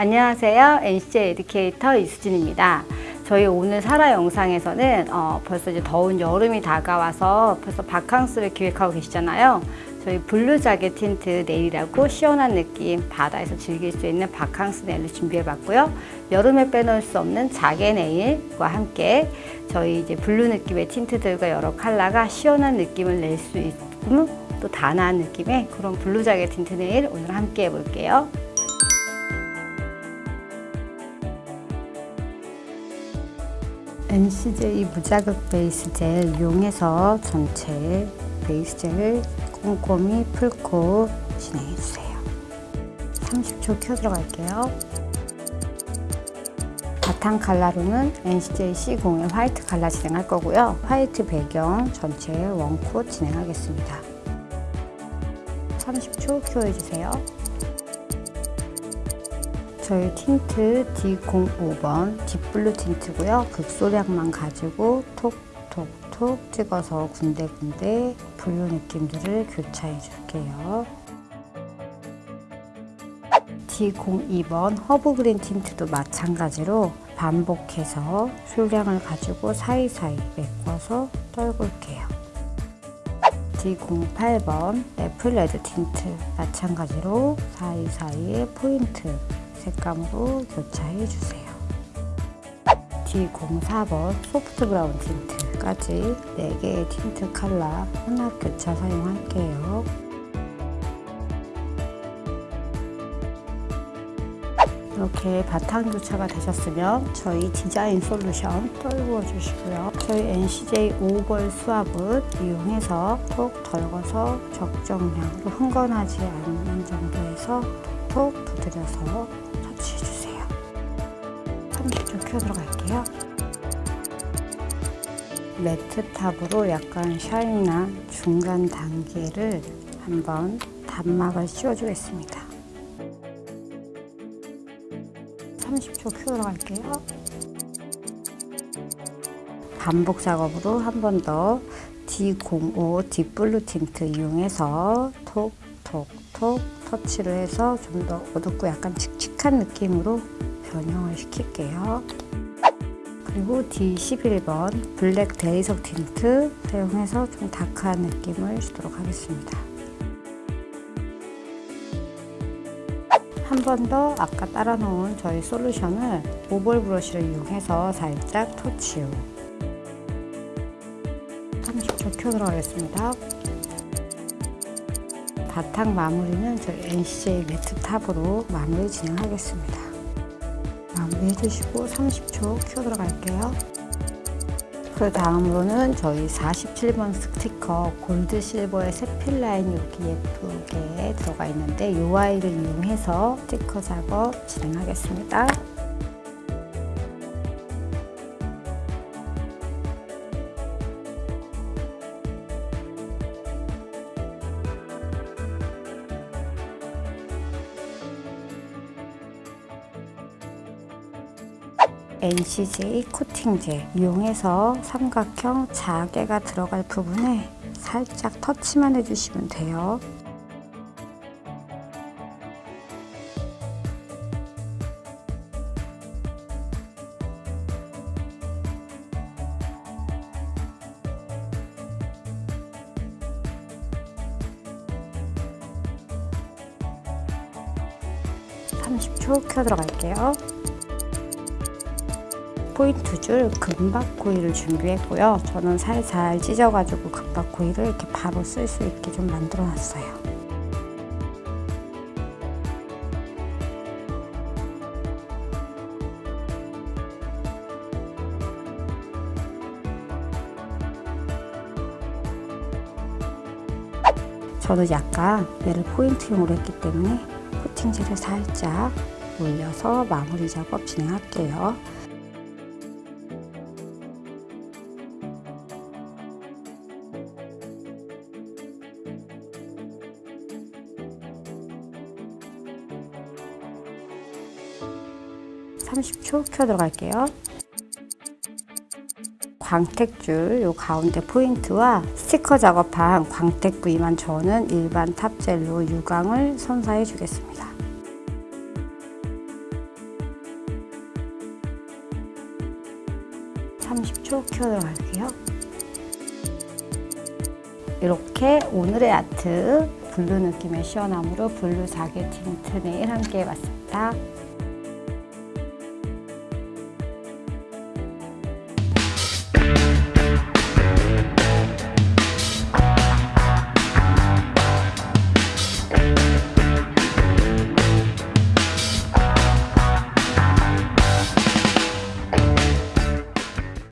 네, 안녕하세요. NCJ educator 이수진입니다. 저희 오늘 사라 영상에서는 어, 벌써 이제 더운 여름이 다가와서 벌써 바캉스를 기획하고 계시잖아요. 저희 blue 자개 tint 네일이라고 시원한 느낌 바다에서 즐길 수 있는 바캉스 네일을 준비해봤고요. 여름에 빼놓을 수 없는 자개 네일과 함께 저희 이제 blue 느낌의 tint들과 여러 컬러가 시원한 느낌을 낼 수 있고 또 단아한 느낌의 그런 blue 자개 tint 네일 오늘 함께 해볼게요. NCJ 무자극 베이스 젤 이용해서 전체 베이스 젤을 꼼꼼히 풀고 진행해주세요. 30초 켜 들어갈게요. 바탕 컬러로는 NCJ C01 화이트 컬러 진행할 거고요. 화이트 배경 전체 원코 진행하겠습니다. 30초 켜해주세요. 저희 틴트 D05번 딥블루 틴트고요. 극소량만 가지고 톡톡톡 찍어서 군데군데 blue 느낌들을 교차해 줄게요. D02번 herb green tint도 마찬가지로 반복해서 소량을 가지고 사이사이 메꿔서 떨굴게요. D08번 apple red tint 마찬가지로 사이사이에 포인트 색감으로 교차해 주세요. D04번 soft brown tint까지 4개의 틴트 컬러 혼합 교차 사용할게요. 이렇게 바탕 교차가 되셨으면 저희 디자인 솔루션 떨구어 주시고요. 저희 NCJ oval 수압을 이용해서 톡 덜어서 적정량으로 흥건하지 않는 정도에서 톡톡 두드려서. 30초 cure 들어갈게요. matte top으로 약간 shine한 중간 단계를 한번 단막을 씌워주겠습니다. 30초 cure 들어갈게요. 반복 작업으로 한 번 더 D05 deep blue tint 이용해서 톡톡톡 터치를 해서 좀 더 어둡고 약간 칙칙한 느낌으로 변형을 시킬게요. 그리고 D11번 black 대리석 틴트 사용해서 좀 dark한 느낌을 주도록 하겠습니다. 한 번 더 아까 따라 놓은 저희 솔루션을 oval 브러쉬를 이용해서 살짝 터치요. 30초 cure 들어가겠습니다. 바탕 마무리는 저희 NCJ 매트 탑으로 마무리 진행하겠습니다. 마무리 해주시고 30초 켜 들어갈게요. 그 다음으로는 저희 47번 스티커 골드 실버의 세필 라인이 이렇게 예쁘게 들어가 있는데 이 아이를 이용해서 스티커 작업 진행하겠습니다. NCJ 코팅젤 이용해서 삼각형 자개가 들어갈 부분에 살짝 터치만 해주시면 돼요. (30초) 켜 들어갈게요. 포인트 줄 금박 코일을 준비했고요. 저는 살살 찢어가지고 금박 코일을 이렇게 바로 쓸 수 있게 좀 만들어 놨어요. 저는 약간 얘를 포인트용으로 했기 때문에 코팅젤을 살짝 올려서 마무리 작업 진행할게요. 30초 켜 들어갈게요. 광택줄 요 가운데 포인트와 스티커 작업한 광택 부위만 저는 일반 탑젤로 유광을 선사해 주겠습니다. 초 cure 들어갈게요. 이렇게 오늘의 아트 blue 느낌의 시원함으로 blue 자개 틴트 네일 함께 해봤습니다.